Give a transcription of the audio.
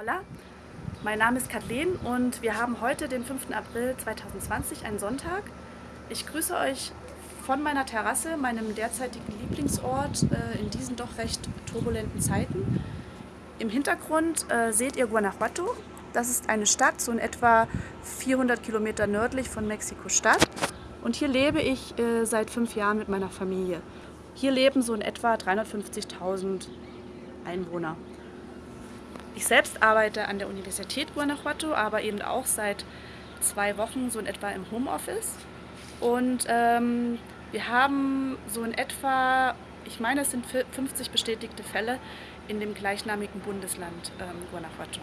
Hola, mein Name ist Kathleen und wir haben heute den 5. April 2020, einen Sonntag. Ich grüße euch von meiner Terrasse, meinem derzeitigen Lieblingsort äh, in diesen doch recht turbulenten Zeiten. Im Hintergrund äh, seht ihr Guanajuato. Das ist eine Stadt, so in etwa 400 Kilometer nördlich von Mexiko-Stadt. Und hier lebe ich äh, seit fünf Jahren mit meiner Familie. Hier leben so in etwa 350.000 Einwohner. Ich selbst arbeite an der Universität Guanajuato, aber eben auch seit zwei Wochen so in etwa im Homeoffice. Und ähm, wir haben so in etwa, ich meine es sind 50 bestätigte Fälle in dem gleichnamigen Bundesland ähm, Guanajuato.